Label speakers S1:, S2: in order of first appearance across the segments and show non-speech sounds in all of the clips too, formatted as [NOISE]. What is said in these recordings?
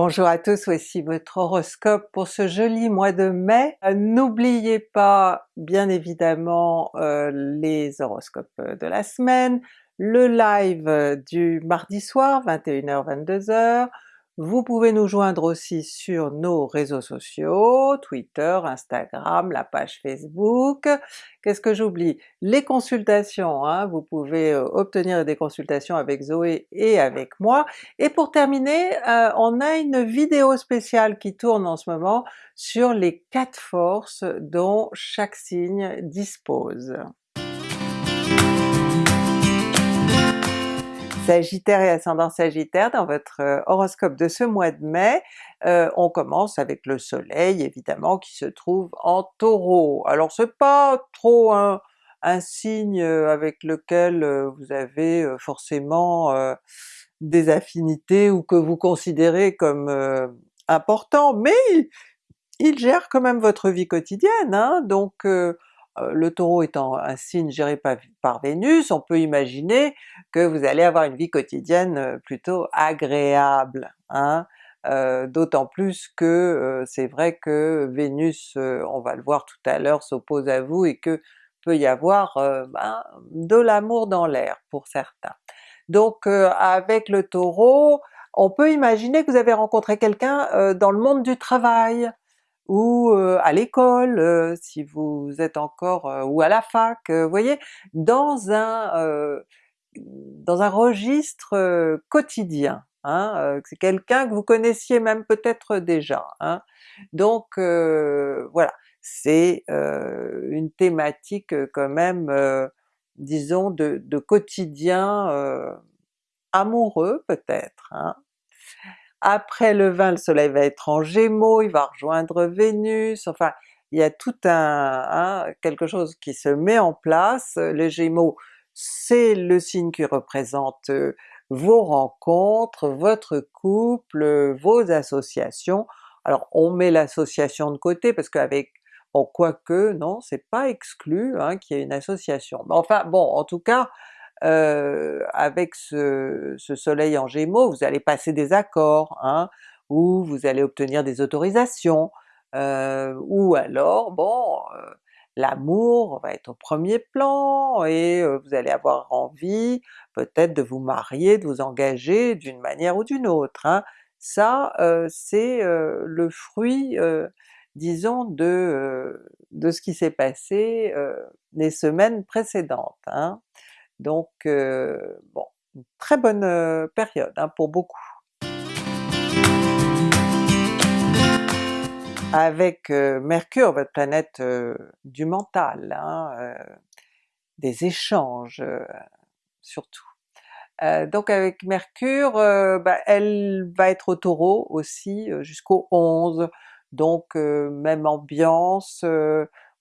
S1: Bonjour à tous, voici votre horoscope pour ce joli mois de mai. Euh, n'oubliez pas bien évidemment euh, les horoscopes de la semaine, le live du mardi soir 21h-22h, vous pouvez nous joindre aussi sur nos réseaux sociaux, Twitter, Instagram, la page Facebook. Qu'est-ce que j'oublie? Les consultations, hein, vous pouvez euh, obtenir des consultations avec Zoé et avec moi. Et pour terminer, euh, on a une vidéo spéciale qui tourne en ce moment sur les quatre forces dont chaque signe dispose. Sagittaire et ascendant Sagittaire, dans votre euh, horoscope de ce mois de mai, euh, on commence avec le soleil évidemment qui se trouve en Taureau. Alors c'est pas trop un, signe euh, avec lequel vous avez forcément des affinités ou que vous considérez comme important, mais il, gère quand même votre vie quotidienne, hein, donc le Taureau étant un signe géré par, Vénus, on peut imaginer que vous allez avoir une vie quotidienne euh, plutôt agréable, hein? Euh, d'autant plus que c'est vrai que Vénus, on va le voir tout à l'heure, s'oppose à vous et que peut y avoir ben, de l'amour dans l'air pour certains. Donc avec le Taureau, on peut imaginer que vous avez rencontré quelqu'un dans le monde du travail, ou à l'école si vous êtes encore, ou à la fac, vous voyez, dans un dans un registre quotidien. Hein, c'est quelqu'un que vous connaissiez même peut-être déjà. Hein. Donc voilà, c'est une thématique quand même, disons de, de quotidien amoureux peut-être. Hein. Après le 20, le soleil va être en Gémeaux, il va rejoindre Vénus, enfin il y a tout un, quelque chose qui se met en place. Les Gémeaux, c'est le signe qui représente euh, vos rencontres, votre couple, vos associations. Alors on met l'association de côté parce qu'avec bon quoique non, c'est pas exclu hein, qu'il y ait une association. Mais enfin bon, en tout cas, euh, avec ce, soleil en Gémeaux, vous allez passer des accords, hein, ou vous allez obtenir des autorisations, euh, ou alors bon, l'amour va être au premier plan et vous allez avoir envie peut-être de vous marier, de vous engager d'une manière ou d'une autre. Hein. Ça c'est le fruit disons de, de ce qui s'est passé les semaines précédentes. Hein. Donc bon, une très bonne période hein, pour beaucoup. Avec Mercure, votre planète du mental, hein, des échanges surtout. donc avec Mercure, bah, elle va être au Taureau aussi jusqu'au 11, donc même ambiance,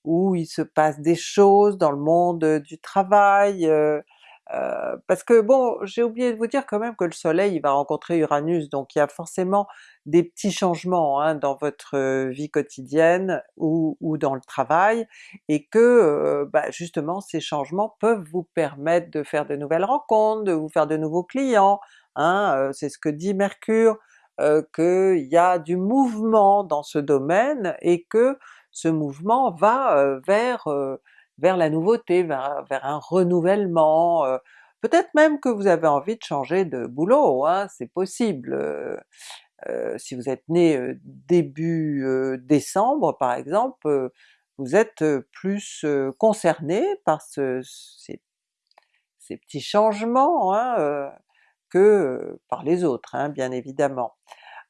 S1: où il se passe des choses dans le monde du travail, euh, euh, parce que bon, j'ai oublié de vous dire quand même que le soleil il va rencontrer Uranus, donc il y a forcément des petits changements hein, dans votre euh, vie quotidienne ou, dans le travail, et que bah, justement ces changements peuvent vous permettre de faire de nouvelles rencontres, de vous faire de nouveaux clients, hein, c'est ce que dit Mercure, qu'il y a du mouvement dans ce domaine et que ce mouvement va vers, vers la nouveauté, vers, un renouvellement, peut-être même que vous avez envie de changer de boulot, hein, c'est possible. si vous êtes né début décembre par exemple, vous êtes plus concerné par ces, petits changements hein, que par les autres, hein, bien évidemment.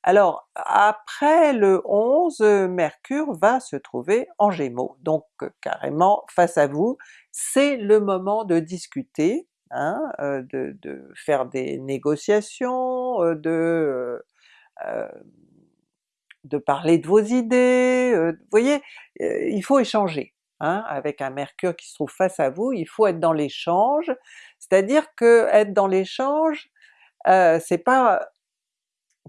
S1: Alors après le 11, Mercure va se trouver en Gémeaux, donc carrément face à vous, c'est le moment de discuter, hein, euh, de, faire des négociations, euh, de, euh, de parler de vos idées, vous voyez, il faut échanger. Hein, avec un Mercure qui se trouve face à vous, il faut être dans l'échange, c'est-à-dire que être dans l'échange, c'est pas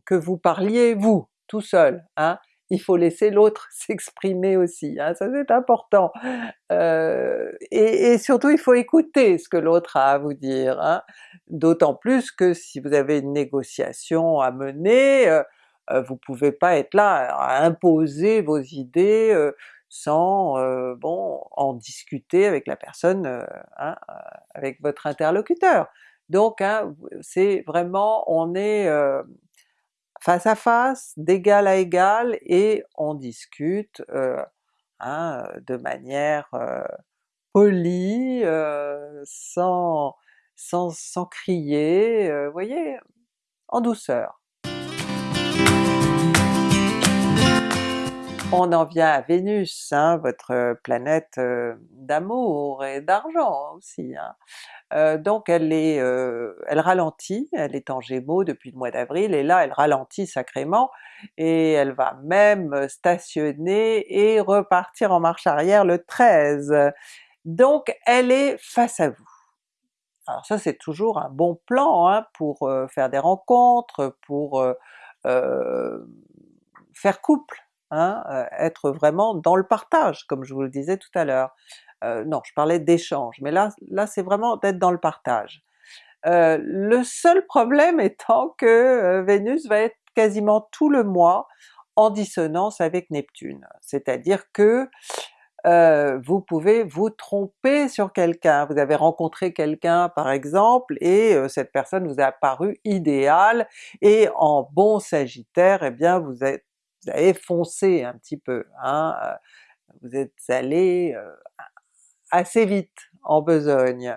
S1: que vous parliez vous, tout seul, hein, il faut laisser l'autre [LAUGHS] s'exprimer aussi, hein, ça c'est important. Euh, et, surtout il faut écouter ce que l'autre a à vous dire, hein. d'autant plus que si vous avez une négociation à mener, euh, vous pouvez pas être là à imposer vos idées sans bon en discuter avec la personne, hein, avec votre interlocuteur. Donc hein, c'est vraiment, on est face à face, d'égal à égal, et on discute hein, de manière polie, sans, sans, sans crier, vous voyez, en douceur. On en vient à Vénus, hein, votre planète d'amour et d'argent aussi. Hein. Donc elle est, elle ralentit, elle est en Gémeaux depuis le mois d'avril, et là elle ralentit sacrément, et elle va même stationner et repartir en marche arrière le 13. Donc elle est face à vous. Alors ça c'est toujours un bon plan hein, pour faire des rencontres, pour faire couple, hein, être vraiment dans le partage comme je vous le disais tout à l'heure. Non, je parlais d'échange, mais là, là c'est vraiment d'être dans le partage. Le seul problème [LAUGHS] étant que Vénus va être quasiment tout le mois en dissonance avec Neptune, c'est-à-dire que vous pouvez vous tromper sur quelqu'un, vous avez rencontré quelqu'un par exemple, et cette personne vous a apparu idéale, et en bon sagittaire, eh bien vous, êtes, vous avez foncé un petit peu, hein, vous êtes allé assez vite en besogne.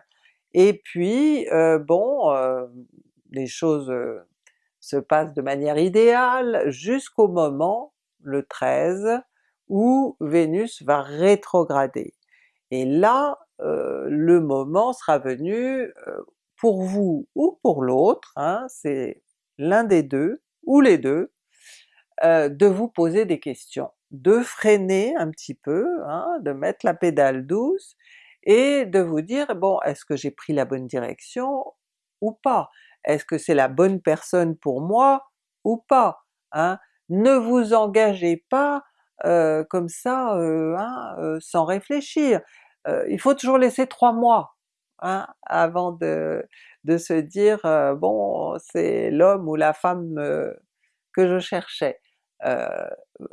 S1: Et puis bon, les choses se passent de manière idéale jusqu'au moment, le 13, où Vénus va rétrograder. Et là, le moment sera venu pour vous ou pour l'autre, hein, c'est l'un des deux, ou les deux, de vous poser des questions de freiner un petit peu, hein, de mettre la pédale douce, et de vous dire bon est-ce que j'ai pris la bonne direction ou pas? Est-ce que c'est la bonne personne pour moi ou pas? Hein? Ne vous engagez pas euh, comme ça euh, hein, euh, sans réfléchir. il faut toujours laisser trois mois hein, avant de, de se dire bon c'est l'homme ou la femme que je cherchais.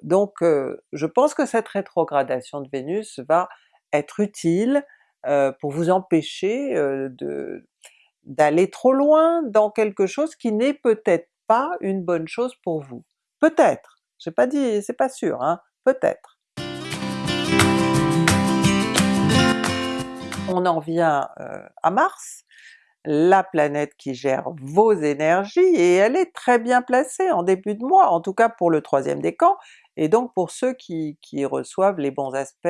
S1: Donc je pense que cette rétrogradation de Vénus va être utile pour vous empêcher de d'aller trop loin dans quelque chose qui n'est peut-être pas une bonne chose pour vous. Peut-être, j'ai pas dit, c'est pas sûr, hein, peut-être. On en vient à Mars, la planète qui gère vos énergies, et elle est très bien placée en début de mois, en tout cas pour le troisième décan, et donc pour ceux qui, reçoivent les bons aspects,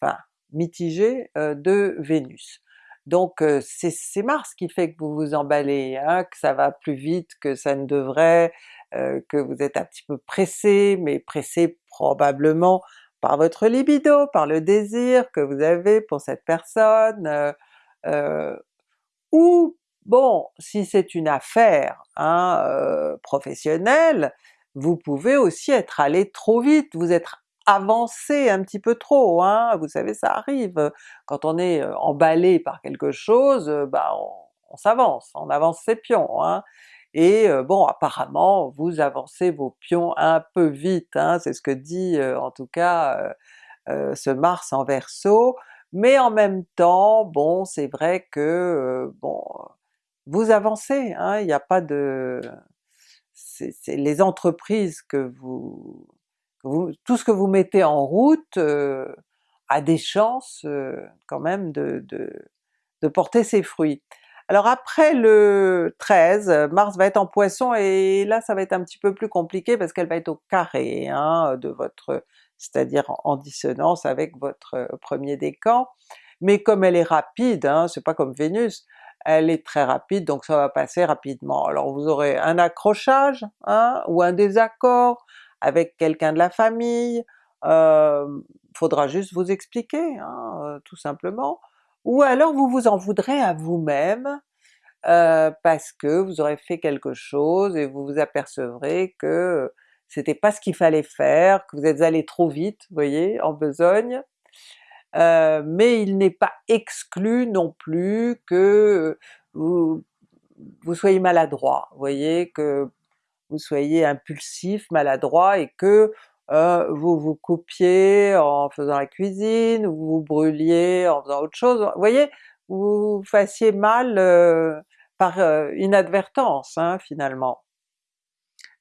S1: enfin mitigés de Vénus. Donc c'est Mars qui fait que vous vous emballez, hein, que ça va plus vite que ça ne devrait, que vous êtes un petit peu pressé, mais pressé probablement par votre libido, par le désir que vous avez pour cette personne, ou bon, si c'est une affaire hein, euh, professionnelle, vous pouvez aussi être allé trop vite, vous êtes avancé un petit peu trop, hein, vous savez ça arrive, quand on est euh, emballé par quelque chose, euh, bah on, s'avance, on avance ses pions, hein. et bon apparemment vous avancez vos pions un peu vite, hein, c'est ce que dit en tout cas ce Mars en Verseau, mais en même temps, bon c'est vrai que euh, bon vous avancez, hein, il n'y a pas de... c'est les entreprises que vous, tout ce que vous mettez en route euh, a des chances euh, quand même de, de, porter ses fruits. Alors après le 13, Mars va être en Poisson et là ça va être un petit peu plus compliqué parce qu'elle va être au carré hein, de votre c'est-à-dire en dissonance avec votre euh, premier décan, mais comme elle est rapide, hein, c'est pas comme Vénus, elle est très rapide donc ça va passer rapidement. Alors vous aurez un accrochage hein, ou un désaccord avec quelqu'un de la famille, euh, faudra juste vous expliquer hein, euh, tout simplement, ou alors vous vous en voudrez à vous-même euh, parce que vous aurez fait quelque chose et vous vous apercevrez que c'était pas ce qu'il fallait faire, que vous êtes allé trop vite, vous voyez, en besogne, euh, mais il n'est pas exclu non plus que vous, vous soyez maladroit, vous voyez, que vous soyez impulsif, maladroit et que euh, vous vous coupiez en faisant la cuisine, ou vous vous brûliez en faisant autre chose, vous voyez? Vous fassiez mal euh, par euh, inadvertance hein, finalement.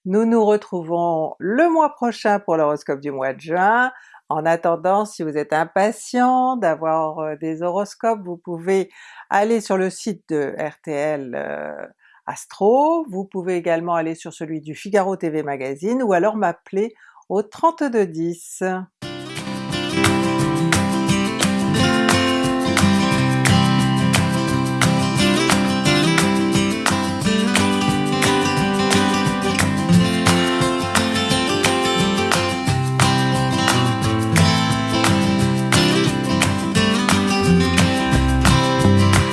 S1: Nous nous retrouvons le mois prochain pour l'horoscope du mois de juin. En attendant, si vous êtes impatient d'avoir des horoscopes, vous pouvez aller sur le site de RTL Astro, vous pouvez également aller sur celui du Figaro TV Magazine ou alors m'appeler au 3210.